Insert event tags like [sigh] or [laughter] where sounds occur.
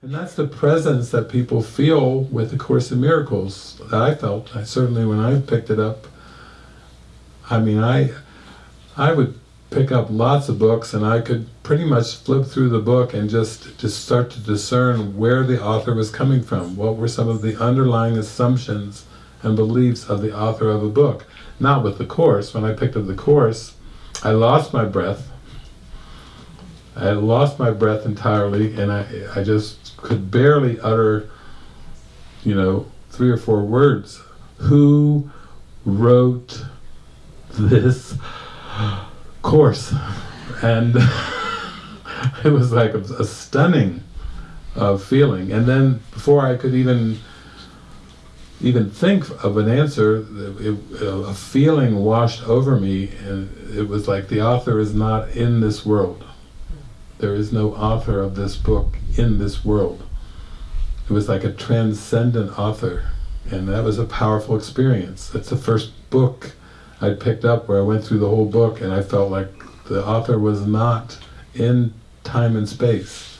And that's the presence that people feel with the Course in Miracles that I felt. I certainly, when I picked it up, I mean, I, I would pick up lots of books and I could pretty much flip through the book and just, just start to discern where the author was coming from. What were some of the underlying assumptions and beliefs of the author of a book. Not with the Course. When I picked up the Course, I lost my breath. I lost my breath entirely and I, I just could barely utter, you know, three or four words. Who wrote this course? And [laughs] it was like a, a stunning uh, feeling. And then before I could even even think of an answer, it, a feeling washed over me and it was like the author is not in this world. There is no author of this book in this world. It was like a transcendent author and that was a powerful experience. That's the first book I picked up where I went through the whole book and I felt like the author was not in time and space.